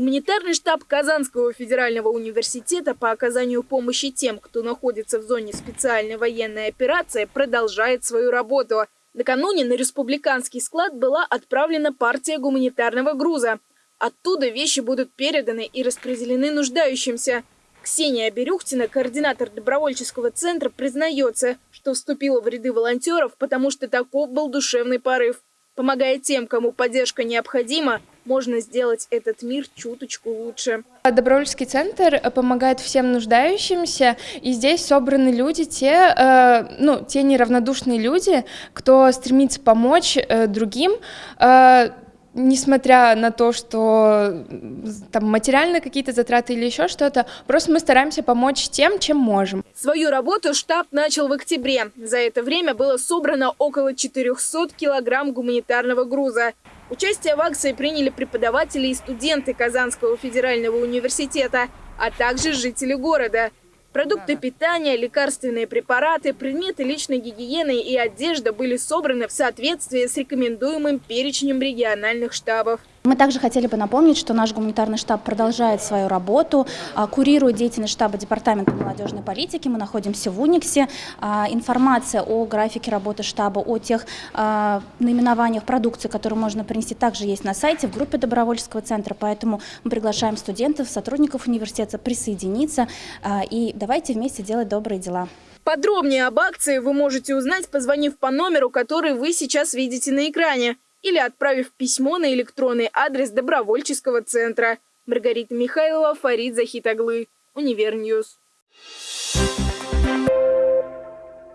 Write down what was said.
Гуманитарный штаб Казанского федерального университета по оказанию помощи тем, кто находится в зоне специальной военной операции, продолжает свою работу. Накануне на республиканский склад была отправлена партия гуманитарного груза. Оттуда вещи будут переданы и распределены нуждающимся. Ксения Берюхтина, координатор добровольческого центра, признается, что вступила в ряды волонтеров, потому что таков был душевный порыв. Помогая тем, кому поддержка необходима, можно сделать этот мир чуточку лучше. Добровольческий центр помогает всем нуждающимся, и здесь собраны люди, те, э, ну, те неравнодушные люди, кто стремится помочь э, другим, э, несмотря на то, что там материальные какие-то затраты или еще что-то, просто мы стараемся помочь тем, чем можем. Свою работу штаб начал в октябре. За это время было собрано около 400 килограмм гуманитарного груза. Участие в акции приняли преподаватели и студенты Казанского федерального университета, а также жители города – Продукты питания, лекарственные препараты, предметы личной гигиены и одежда были собраны в соответствии с рекомендуемым перечнем региональных штабов. Мы также хотели бы напомнить, что наш гуманитарный штаб продолжает свою работу, а, курирует деятельность штаба Департамента молодежной политики. Мы находимся в Униксе. А, информация о графике работы штаба, о тех а, наименованиях продукции, которые можно принести, также есть на сайте, в группе добровольческого центра. Поэтому мы приглашаем студентов, сотрудников университета присоединиться и давайте вместе делать добрые дела. Подробнее об акции вы можете узнать, позвонив по номеру, который вы сейчас видите на экране или отправив письмо на электронный адрес добровольческого центра. Маргарита Михайлова, Фарид Захитаглы, Univer News. Thank you.